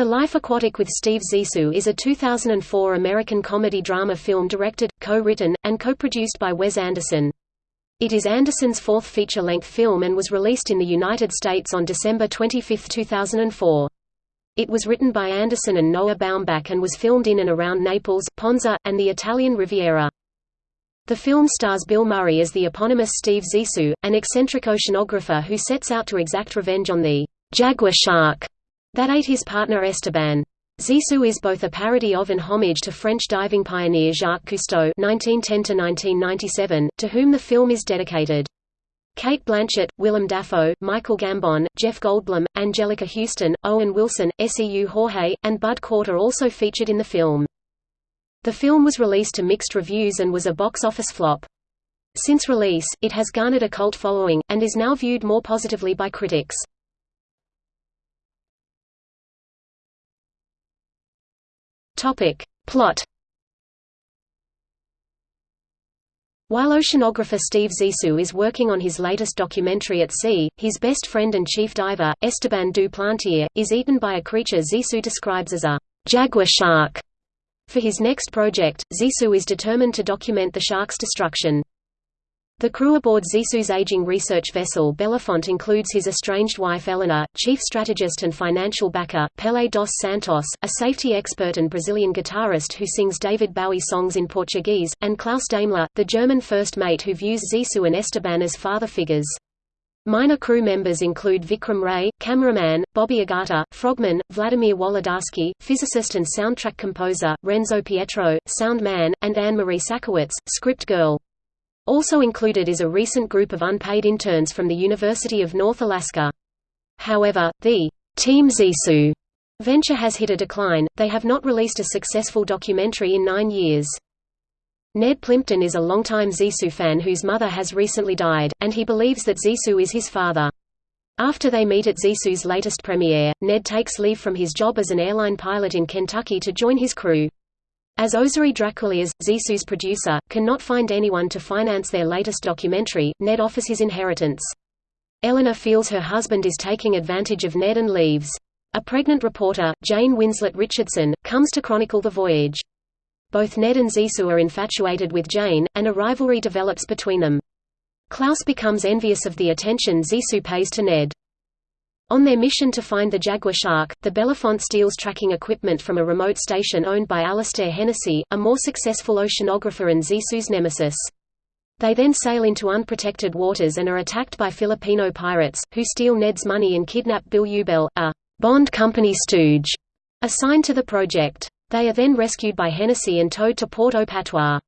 The Life Aquatic with Steve Zissou is a 2004 American comedy-drama film directed, co-written, and co-produced by Wes Anderson. It is Anderson's fourth feature-length film and was released in the United States on December 25, 2004. It was written by Anderson and Noah Baumbach and was filmed in and around Naples, Ponza, and the Italian Riviera. The film stars Bill Murray as the eponymous Steve Zissou, an eccentric oceanographer who sets out to exact revenge on the jaguar shark that ate his partner Esteban. Zissou is both a parody of and homage to French diving pioneer Jacques Cousteau (1910–1997), to whom the film is dedicated. Cate Blanchett, Willem Dafoe, Michael Gambon, Jeff Goldblum, Anjelica Huston, Owen Wilson, Seu Jorge, and Bud Cort are also featured in the film. The film was released to mixed reviews and was a box office flop. Since release, it has garnered a cult following, and is now viewed more positively by critics. Topic. Plot While oceanographer Steve Zissou is working on his latest documentary at sea, his best friend and chief diver, Esteban du Plantier, is eaten by a creature Zissou describes as a jaguar shark. For his next project, Zissou is determined to document the shark's destruction. The crew aboard Zissou's aging research vessel Belafonte includes his estranged wife Eleanor, chief strategist and financial backer, Pelé dos Santos, a safety expert and Brazilian guitarist who sings David Bowie songs in Portuguese, and Klaus Daimler, the German first mate who views Zissou and Esteban as father figures. Minor crew members include Vikram Ray, cameraman, Bobby Ogata, frogman, Vladimir Wolodarsky, physicist and soundtrack composer, Renzo Pietro, sound man, and Anne-Marie Sakowitz, script girl. Also included is a recent group of unpaid interns from the University of North Alaska. However, the Team Zissou venture has hit a decline, they have not released a successful documentary in nine years. Ned Plimpton is a longtime Zissou fan whose mother has recently died, and he believes that Zissou is his father. After they meet at Zissou's latest premiere, Ned takes leave from his job as an airline pilot in Kentucky to join his crew. As Oseary Drakoulias, Zissou's producer, cannot find anyone to finance their latest documentary, Ned offers his inheritance. Eleanor feels her husband is taking advantage of Ned and leaves. A pregnant reporter, Jane Winslet Richardson, comes to chronicle the voyage. Both Ned and Zissou are infatuated with Jane, and a rivalry develops between them. Klaus becomes envious of the attention Zissou pays to Ned. On their mission to find the jaguar shark, the Belafonte steals tracking equipment from a remote station owned by Alastair Hennessy, a more successful oceanographer and Zissou's nemesis. They then sail into unprotected waters and are attacked by Filipino pirates, who steal Ned's money and kidnap Bill Ubell, a Bond Company stooge, assigned to the project. They are then rescued by Hennessy and towed to Port-au Patois.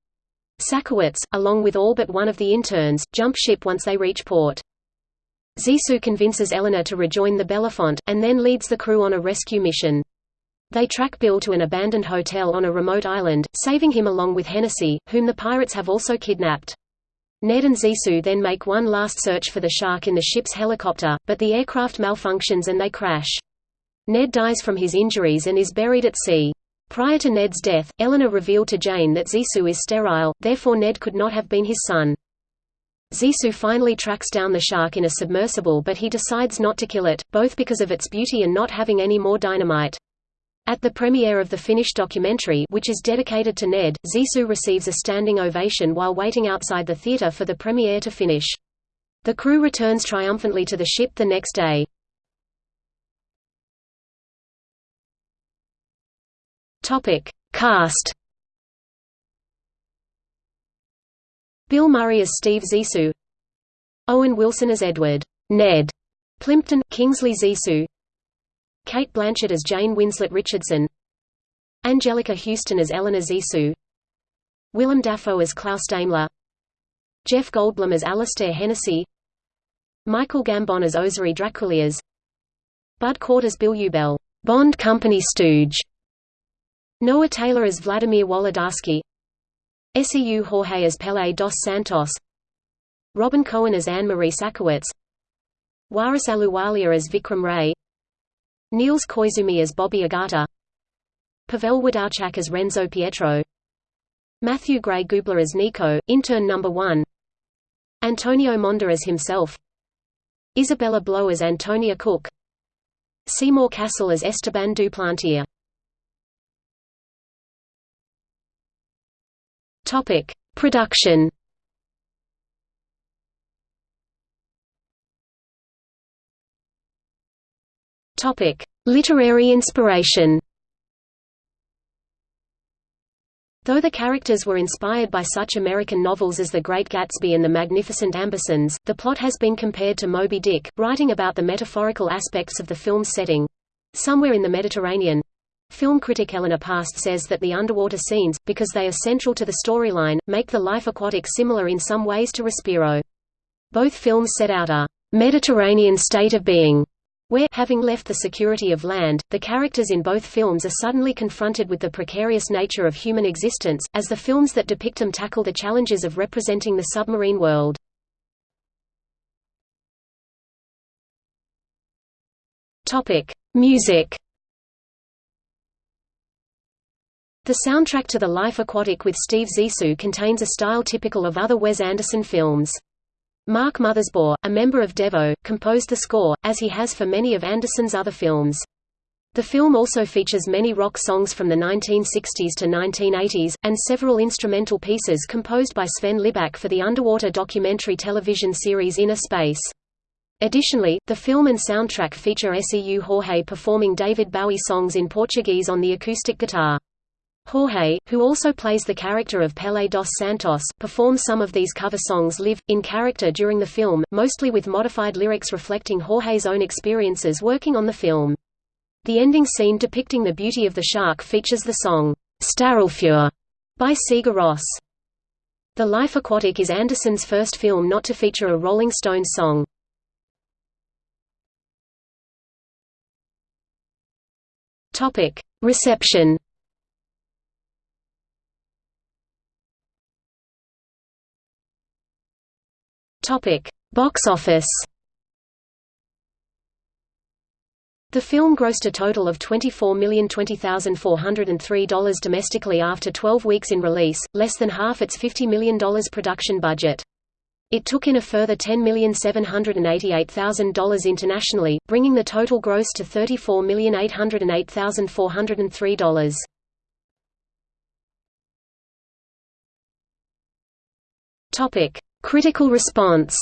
Sakowitz, along with all but one of the interns, jump ship once they reach port. Zissou convinces Eleanor to rejoin the Belafonte, and then leads the crew on a rescue mission. They track Bill to an abandoned hotel on a remote island, saving him along with Hennessy, whom the pirates have also kidnapped. Ned and Zissou then make one last search for the shark in the ship's helicopter, but the aircraft malfunctions and they crash. Ned dies from his injuries and is buried at sea. Prior to Ned's death, Eleanor revealed to Jane that Zissou is sterile, therefore Ned could not have been his son. Zissou finally tracks down the shark in a submersible but he decides not to kill it, both because of its beauty and not having any more dynamite. At the premiere of the finished documentary which is dedicated to Ned, Zissou receives a standing ovation while waiting outside the theater for the premiere to finish. The crew returns triumphantly to the ship the next day. Cast Bill Murray as Steve Zissou. Owen Wilson as Edward. Ned. Plimpton, Kingsley Zissou. Cate Blanchett as Jane Winslet Richardson. Anjelica Huston as Eleanor Zissou. Willem Dafoe as Klaus Daimler. Jeff Goldblum as Alastair Hennessy. Michael Gambon as Oseary Drakoulias Bud Cort as Bill Ubell Bond Company stooge. Noah Taylor as Vladimir Wolodarsky Seu Jorge as Pelé dos Santos. Robin Cohen as Anne-Marie Sakowitz Waris Ahluwalia as Vikram Ray. Niels Koizumi as Bobby Ogata. Pavel Wlodarchak as Renzo Pietro. Matthew Gray Gubler as Nico, intern number 1 Antonio Monda as himself. Isabella Blow as Antonia Cook. Seymour Cassel as Esteban Duplantier. Topic: Production. Topic: Literary inspiration. Though the characters were inspired by such American novels as The Great Gatsby and The Magnificent Ambersons, the plot has been compared to Moby Dick, writing about the metaphorical aspects of the film's setting. Somewhere in the Mediterranean. Film critic Eleanor Past says that the underwater scenes, because they are central to the storyline, make the life aquatic similar in some ways to Respiro. Both films set out a Mediterranean state of being, where, having left the security of land, the characters in both films are suddenly confronted with the precarious nature of human existence, as the films that depict them tackle the challenges of representing the submarine world. Music The soundtrack to The Life Aquatic with Steve Zissou contains a style typical of other Wes Anderson films. Mark Mothersbaugh, a member of Devo, composed the score, as he has for many of Anderson's other films. The film also features many rock songs from the 1960s to 1980s, and several instrumental pieces composed by Sven Libaek for the underwater documentary television series Inner Space. Additionally, the film and soundtrack feature Seu Jorge performing David Bowie songs in Portuguese on the acoustic guitar. Jorge, who also plays the character of Pelé dos Santos, performs some of these cover songs live, in character during the film, mostly with modified lyrics reflecting Jorge's own experiences working on the film. The ending scene depicting the beauty of the shark features the song, Starálfur, by Sigur Rós. The Life Aquatic is Anderson's first film not to feature a Rolling Stones song. Reception Topic: Box office. The film grossed a total of $24,020,403 domestically after 12 weeks in release, less than half its $50 million production budget. It took in a further $10,788,000 internationally, bringing the total gross to $34,808,403. Topic: Critical response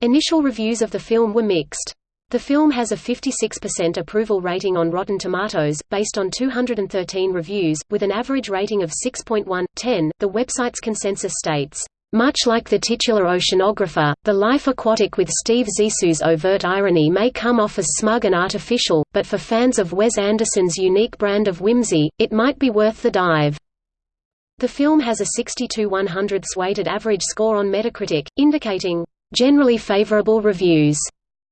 Initial reviews of the film were mixed. The film has a 56% approval rating on Rotten Tomatoes, based on 213 reviews, with an average rating of 6.1/10. The website's consensus states, much like the titular oceanographer, the life aquatic with Steve Zissou's overt irony may come off as smug and artificial, but for fans of Wes Anderson's unique brand of whimsy, it might be worth the dive. The film has a 62-100 weighted average score on Metacritic, indicating, "...generally favorable reviews."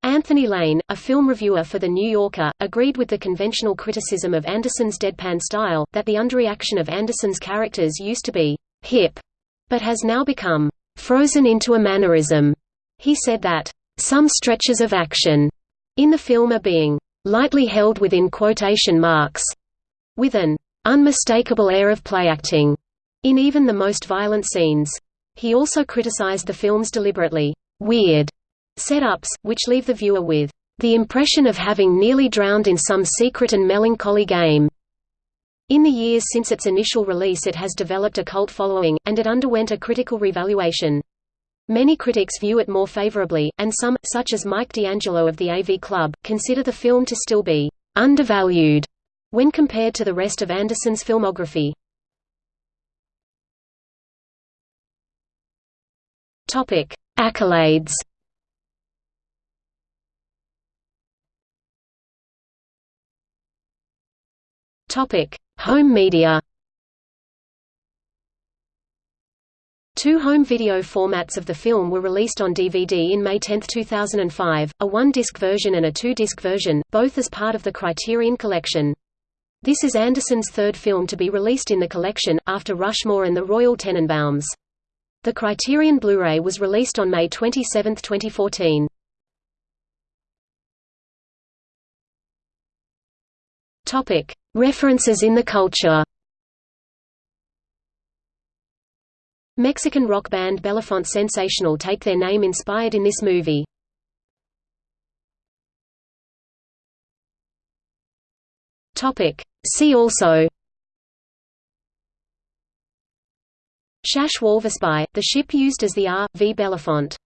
Anthony Lane, a film reviewer for The New Yorker, agreed with the conventional criticism of Anderson's deadpan style, that the underreaction of Anderson's characters used to be «hip», but has now become «frozen into a mannerism». He said that «some stretches of action» in the film are being «lightly held within quotation marks», with an «unmistakable air of playacting» in even the most violent scenes. He also criticized the film's deliberately weird setups, which leave the viewer with the impression of having nearly drowned in some secret and melancholy game. In the years since its initial release it has developed a cult following, and it underwent a critical revaluation. Many critics view it more favorably, and some, such as Mike D'Angelo of the AV Club, consider the film to still be undervalued when compared to the rest of Anderson's filmography. Topic: Accolades. Topic: Home media. Two home video formats of the film were released on DVD in May 10, 2005, a one-disc version and a two-disc version, both as part of the Criterion Collection. This is Anderson's third film to be released in the collection, after Rushmore and the Royal Tenenbaums. The Criterion Blu-ray was released on May 27, 2014. Topic: References in the culture. Mexican rock band Belafonte Sensacional take their name inspired in this movie. Topic: See also Chasse Walvispie, the ship used as the R. V. Belafonte